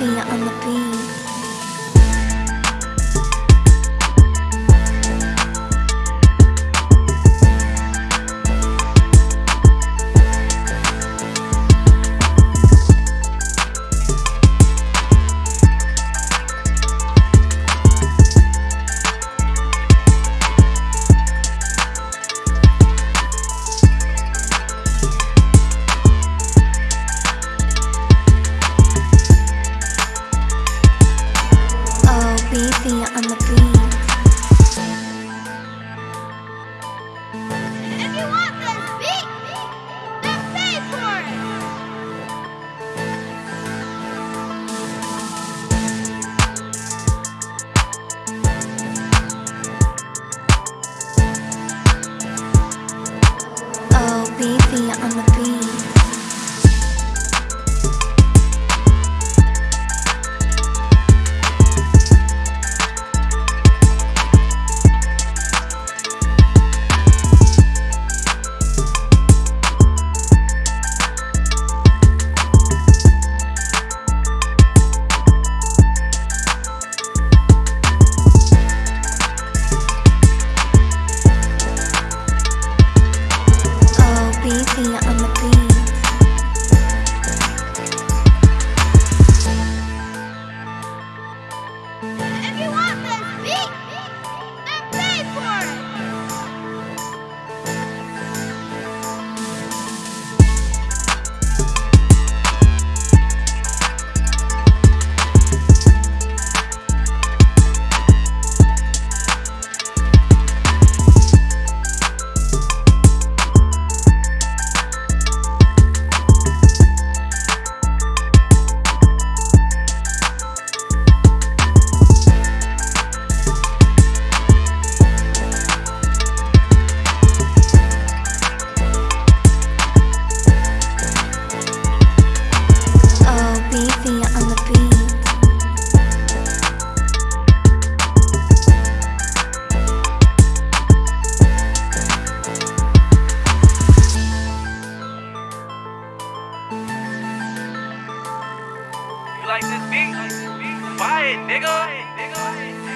On the beat. see you on the like this beat? Buy it, nigga.